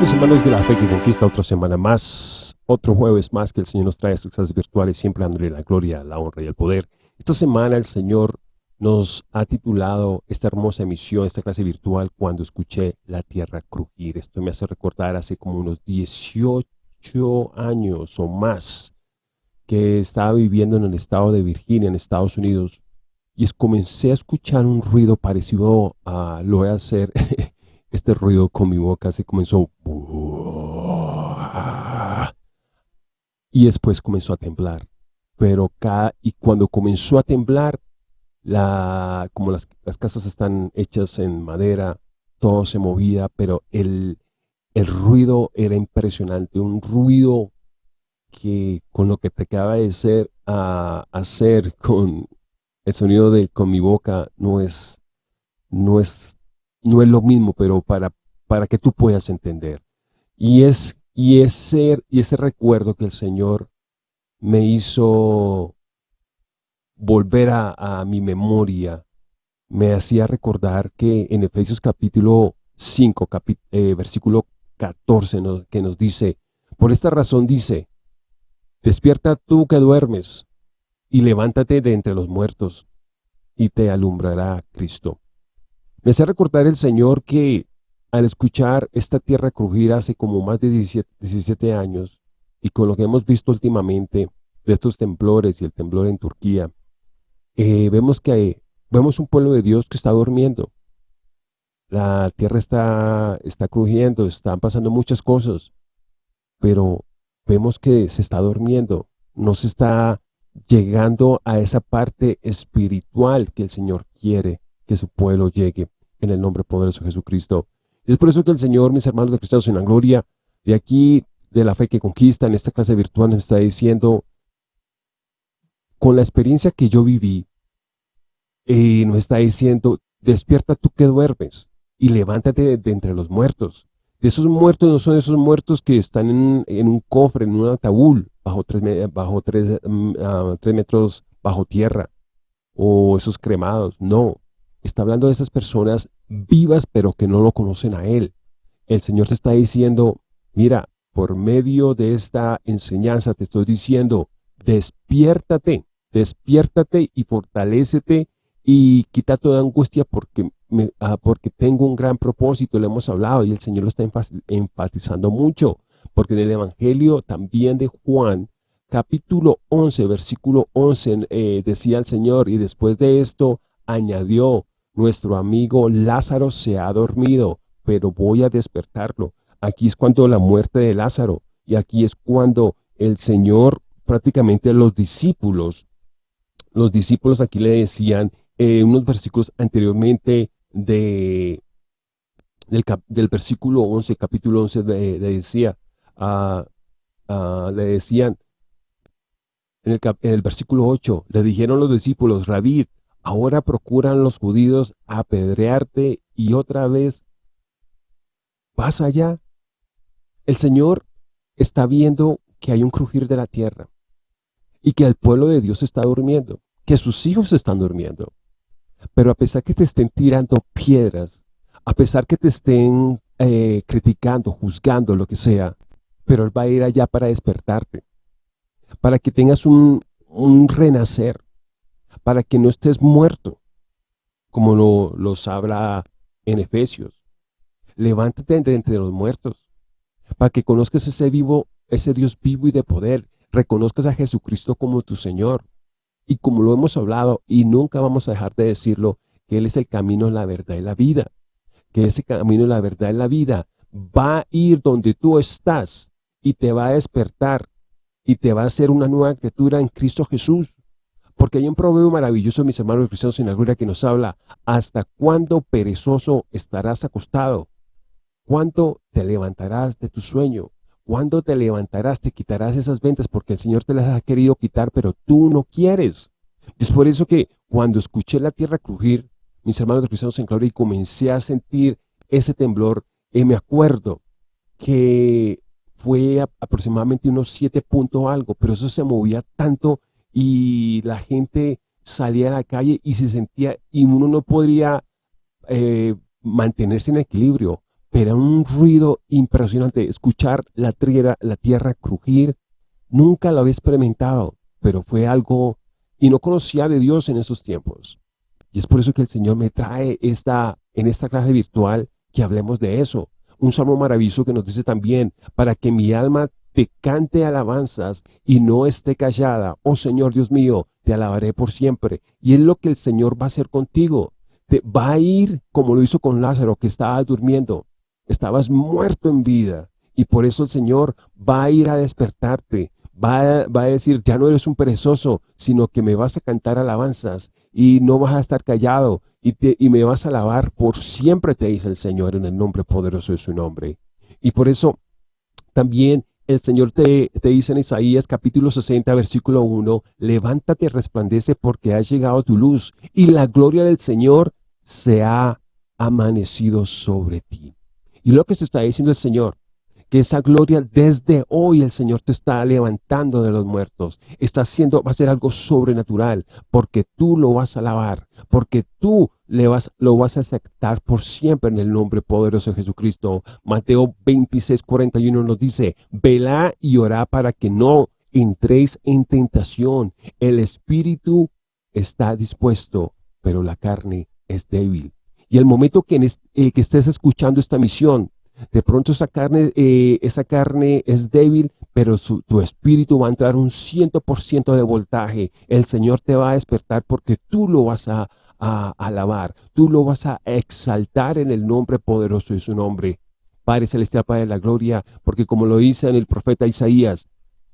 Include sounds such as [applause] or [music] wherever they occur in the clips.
mis hermanos de la fe que conquista otra semana más, otro jueves más que el Señor nos trae estas virtuales, siempre dándole la gloria, la honra y el poder. Esta semana el Señor nos ha titulado esta hermosa emisión, esta clase virtual, cuando escuché la tierra crujir. Esto me hace recordar hace como unos 18 años o más que estaba viviendo en el estado de Virginia, en Estados Unidos, y comencé a escuchar un ruido parecido a, lo voy a hacer, [laughs] este ruido con mi boca, se comenzó, y después comenzó a temblar. Pero cada, y cuando comenzó a temblar, la, como las, casas están hechas en madera, todo se movía, pero el, el ruido era impresionante, un ruido que con lo que te acaba de hacer con el sonido de con mi boca no es, no es, no es lo mismo, pero para, para que tú puedas entender. Y, es, y, ese, y ese recuerdo que el Señor me hizo volver a, mi memoria, me hacía recordar que en Efesios capítulo 5, eh, versículo 14, que nos dice, por esta razón dice, despierta tú que duermes, y levántate de entre los muertos, y te alumbrará Cristo. Me hace recordar el Señor que al escuchar esta tierra crujir hace como más de 17, años, y con lo que hemos visto últimamente de estos temblores y el temblor en Turquía, eh, vemos que vemos un pueblo de Dios que está durmiendo. La tierra está, está crujiendo, están pasando muchas cosas, pero vemos que se está durmiendo, no se está llegando a esa parte espiritual que el Señor quiere que su pueblo llegue en el nombre poderoso de Jesucristo. Es por eso que el Señor, mis hermanos de Cristianos en la gloria, de aquí, de la fe que conquista, en esta clase virtual nos está diciendo, con la experiencia que yo viví, eh, nos está diciendo, despierta tú que duermes y levántate de, entre los muertos. De esos muertos no son esos muertos que están en, un cofre, en un ataúd, bajo tres, bajo mm, ah, tres metros bajo tierra, o esos cremados. No, está hablando de esas personas vivas pero que no lo conocen a Él. El Señor te está diciendo, mira, por medio de esta enseñanza te estoy diciendo, despiértate, despiértate y fortalécete y quita toda angustia porque Ah, porque tengo un gran propósito, le hemos hablado y el Señor lo está enfatizando mucho, porque en el Evangelio también de Juan, capítulo 11, versículo 11, eh, decía el Señor, y después de esto añadió, nuestro amigo Lázaro se ha dormido, pero voy a despertarlo. Aquí es cuando la muerte de Lázaro, y aquí es cuando el Señor, prácticamente los discípulos, los discípulos aquí le decían, eh, unos versículos anteriormente, de, del, versículo 11, capítulo 11, le decía, uh, le decían, en el, en el, versículo 8, le dijeron los discípulos, Rabí, ahora procuran los judíos apedrearte y otra vez vas allá. El Señor está viendo que hay un crujir de la tierra y que el pueblo de Dios está durmiendo, que sus hijos están durmiendo. Pero a pesar que te estén tirando piedras, a pesar que te estén eh, criticando, juzgando, lo que sea, pero Él va a ir allá para despertarte, para que tengas un, renacer, para que no estés muerto, como lo, los habla en Efesios. Levántate entre los muertos, para que conozcas ese vivo, ese Dios vivo y de poder, reconozcas a Jesucristo como tu Señor, y como lo hemos hablado, y nunca vamos a dejar de decirlo, que Él es el camino, la verdad y la vida. Que ese camino, la verdad y la vida va a ir donde tú estás y te va a despertar y te va a hacer una nueva criatura en Cristo Jesús. Porque hay un proverbio maravilloso, mis hermanos cristianos en la gloria, que nos habla, ¿hasta cuándo perezoso estarás acostado? ¿Cuándo te levantarás de tu sueño? ¿Cuándo te levantarás, te quitarás esas ventas? Porque el Señor te las ha querido quitar, pero tú no quieres. Es por eso que cuando escuché la tierra crujir, mis hermanos cristianos en gloria, y comencé a sentir ese temblor, eh, me acuerdo que fue aproximadamente unos siete puntos algo, pero eso se movía tanto y la gente salía a la calle y se sentía, y uno no podría eh, mantenerse en equilibrio, pero un ruido impresionante. Escuchar la tierra, la tierra crujir, nunca lo había experimentado, pero fue algo, y no conocía de Dios en esos tiempos. Y es por eso que el Señor me trae esta, en esta clase virtual que hablemos de eso. Un salmo maravilloso que nos dice también, para que mi alma te cante alabanzas y no esté callada. Oh Señor Dios mío, te alabaré por siempre. Y es lo que el Señor va a hacer contigo. Te va a ir como lo hizo con Lázaro, que estaba durmiendo. Estabas muerto en vida. Y por eso el Señor va a ir a despertarte. Va a, va a decir, ya no eres un perezoso, sino que me vas a cantar alabanzas y no vas a estar callado y, te, y me vas a alabar por siempre, te dice el Señor en el nombre poderoso de su nombre. Y por eso también el Señor te, dice en Isaías capítulo 60, versículo 1, levántate, resplandece porque ha llegado tu luz y la gloria del Señor se ha amanecido sobre ti. Y lo que se está diciendo el Señor, que esa gloria desde hoy el Señor te está levantando de los muertos. Está haciendo, va a ser algo sobrenatural, porque tú lo vas a alabar, porque tú le vas, lo vas a aceptar por siempre en el nombre poderoso de Jesucristo. Mateo 26, 41 nos dice, velá y orá para que no entréis en tentación. El espíritu está dispuesto, pero la carne es débil. Y el momento que, eh, que estés escuchando esta misión, de pronto esa carne, eh, esa carne es débil, pero tu espíritu va a entrar un 100% de voltaje. El Señor te va a despertar porque tú lo vas a, a, alabar, tú lo vas a exaltar en el nombre poderoso de su nombre. Padre Celestial, Padre de la Gloria, porque como lo dice en el profeta Isaías,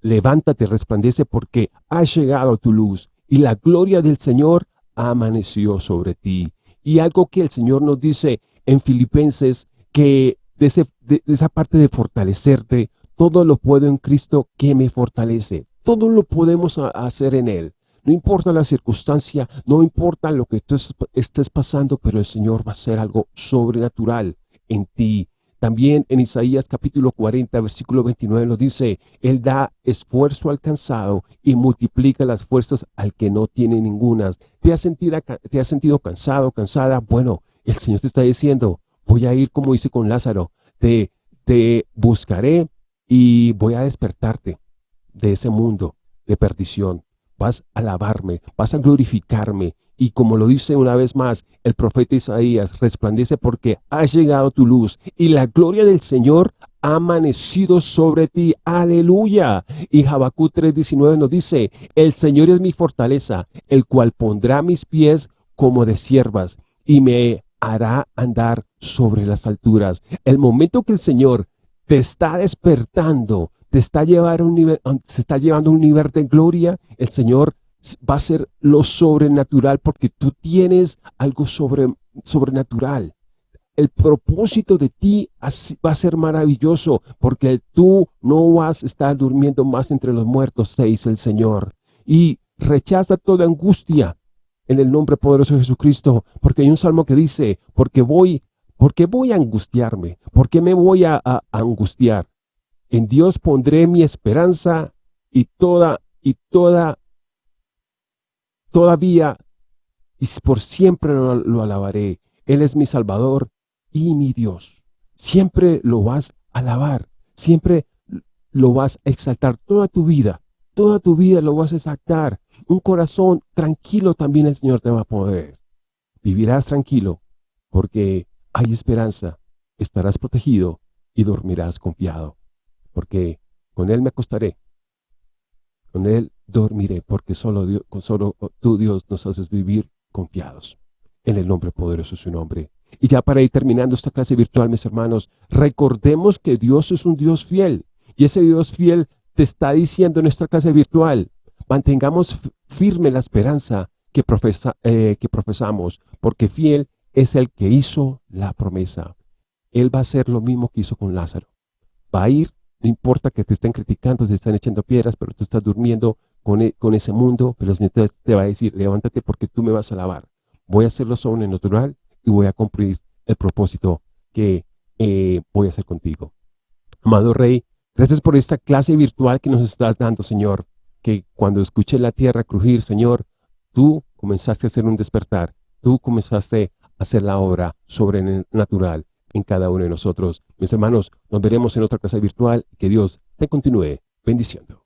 levántate, resplandece porque ha llegado tu luz y la gloria del Señor amaneció sobre ti. Y algo que el Señor nos dice en Filipenses, que de, esa parte de fortalecerte, todo lo puedo en Cristo que me fortalece. Todo lo podemos hacer en Él. No importa la circunstancia, no importa lo que tú estés pasando, pero el Señor va a hacer algo sobrenatural en ti. También en Isaías capítulo 40, versículo 29 nos dice, Él da esfuerzo al cansado y multiplica las fuerzas al que no tiene ningunas. ¿Te has sentido, te has sentido cansado, cansada? Bueno, el Señor te está diciendo, voy a ir como hice con Lázaro, te, te buscaré y voy a despertarte de ese mundo de perdición. Vas a alabarme, vas a glorificarme. Y como lo dice una vez más el profeta Isaías, resplandece porque ha llegado tu luz y la gloria del Señor ha amanecido sobre ti. Aleluya. Y Habacú 3.19 nos dice, el Señor es mi fortaleza, el cual pondrá mis pies como de siervas y me hará andar sobre las alturas. El momento que el Señor te está despertando, te está llevando a un nivel, se está llevando a un nivel de gloria, el Señor va a ser lo sobrenatural porque tú tienes algo sobre, sobrenatural. El propósito de ti va a ser maravilloso porque tú no vas a estar durmiendo más entre los muertos, te dice el Señor. Y rechaza toda angustia, en el nombre poderoso de Jesucristo, porque hay un salmo que dice, porque voy, porque voy a angustiarme, porque me voy a, angustiar. En Dios pondré mi esperanza y toda, y toda, todavía, y por siempre lo, lo alabaré. Él es mi Salvador y mi Dios. Siempre lo vas a alabar, siempre lo vas a exaltar toda tu vida. Toda tu vida lo vas a exaltar un corazón tranquilo también el Señor te va a poder. Vivirás tranquilo porque hay esperanza, estarás protegido y dormirás confiado. Porque con Él me acostaré, con Él dormiré, porque solo, Dios, solo tú Dios nos haces vivir confiados. En el nombre poderoso de su nombre. Y ya para ir terminando esta clase virtual, mis hermanos, recordemos que Dios es un Dios fiel. Y ese Dios fiel te está diciendo en esta clase virtual, Mantengamos firme la esperanza que, eh, que profesamos, porque fiel es el que hizo la promesa. Él va a hacer lo mismo que hizo con Lázaro. Va a ir, no importa que te estén criticando, te están echando piedras, pero tú estás durmiendo con, e, con ese mundo, pero el Señor te va a decir, levántate porque tú me vas a alabar. Voy a hacerlo sobrenatural y voy a cumplir el propósito que eh, voy a hacer contigo. Amado Rey, gracias por esta clase virtual que nos estás dando, Señor que cuando escuché la tierra crujir, Señor, tú comenzaste a hacer un despertar, tú comenzaste hacer la obra sobrenatural en cada uno de nosotros. Mis hermanos, nos veremos en otra clase virtual. Que Dios te continúe bendiciendo.